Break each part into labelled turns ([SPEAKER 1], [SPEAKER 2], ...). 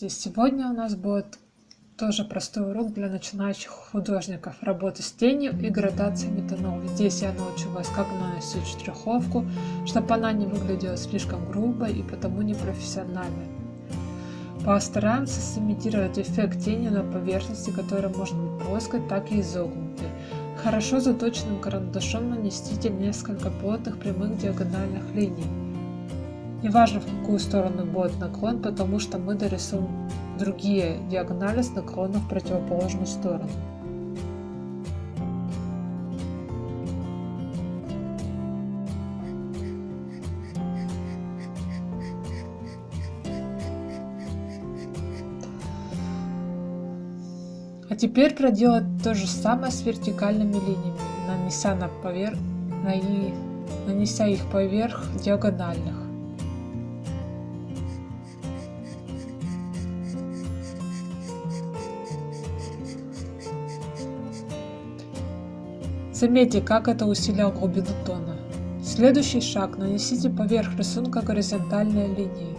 [SPEAKER 1] Здравствуйте! Сегодня у нас будет тоже простой урок для начинающих художников. Работы с тенью и градацией метанол. Здесь я научу вас, как наносить штриховку, чтобы она не выглядела слишком грубой и потому непрофессиональной. Постараемся сымитировать эффект тени на поверхности, которая может быть плоской, так и изогнутой. Хорошо заточенным карандашом нанесите несколько плотных прямых диагональных линий. Неважно в какую сторону будет наклон, потому что мы дорисуем другие диагонали с наклоном в противоположную сторону. А теперь проделать то же самое с вертикальными линиями, нанеся, на поверх, на нанеся их поверх диагональных. Заметьте, как это усилило глубину тона. Следующий шаг. Нанесите поверх рисунка горизонтальные линии.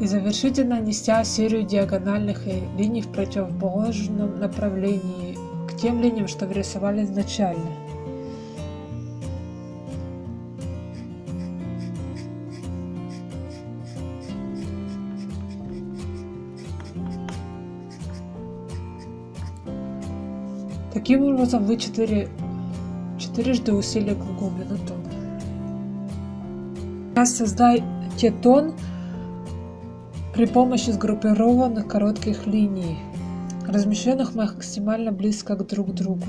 [SPEAKER 1] И завершите нанеся серию диагональных линий в противоположном направлении к тем линиям, что рисовали изначально. Таким образом вы четыре, четырежды усилили глубину тона. Сейчас создайте тон при помощи сгруппированных коротких линий, размещенных максимально близко друг к другу.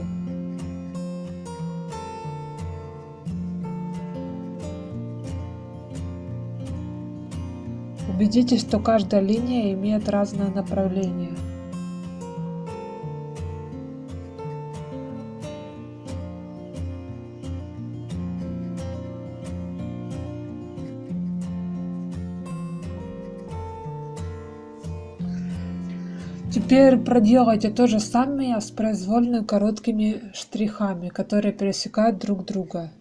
[SPEAKER 1] Убедитесь, что каждая линия имеет разное направление. Теперь проделайте то же самое с произвольно короткими штрихами, которые пересекают друг друга.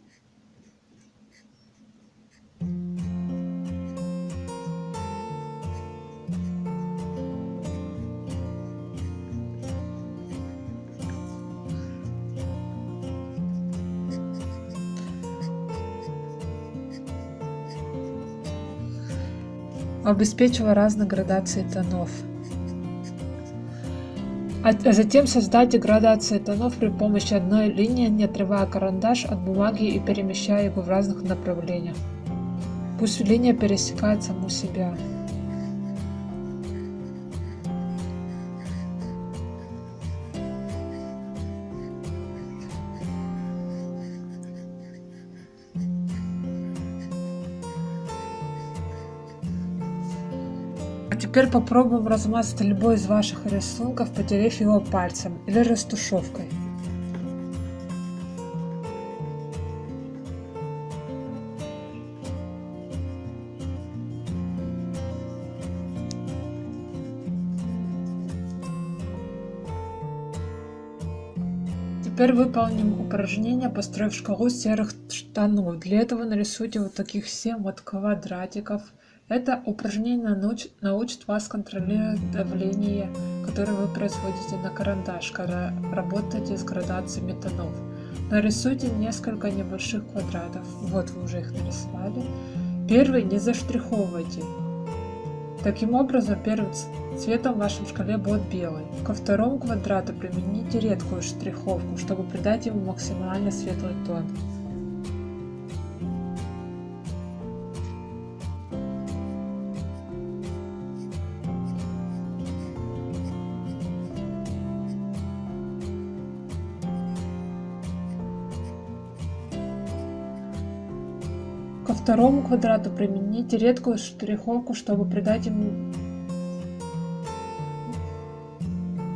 [SPEAKER 1] обеспечивая разные градации тонов а затем создайте градации тонов при помощи одной линии, не отрывая карандаш от бумаги и перемещая его в разных направлениях. Пусть линия пересекает саму себя. А теперь попробуем размазать любой из ваших рисунков, потерев его пальцем или растушевкой. Теперь выполним упражнение, построив шкалу серых штанов. Для этого нарисуйте вот таких 7 вот квадратиков. Это упражнение науч, научит вас контролировать давление, которое вы производите на карандаш, когда работаете с градациями тонов. Нарисуйте несколько небольших квадратов. Вот вы уже их нарисовали. Первый не заштриховывайте. Таким образом, первым цветом в вашем шкале будет белый. Ко второму квадрату примените редкую штриховку, чтобы придать ему максимально светлый тон. Ко второму квадрату примените редкую штриховку, чтобы придать ему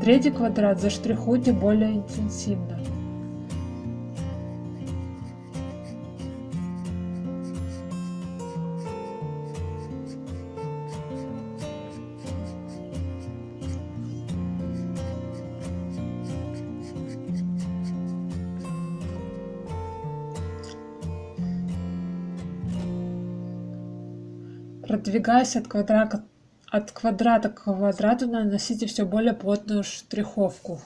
[SPEAKER 1] третий квадрат заштрихуйте более интенсивно. Продвигаясь от квадрата, от квадрата к квадрату, наносите все более плотную штриховку.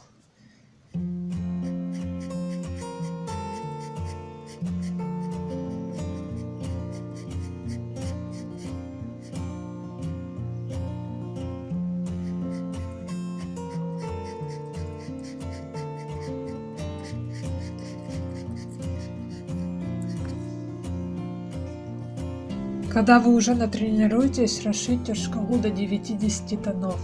[SPEAKER 1] Когда вы уже натренируетесь, расширьте шкалу до 90 тонов.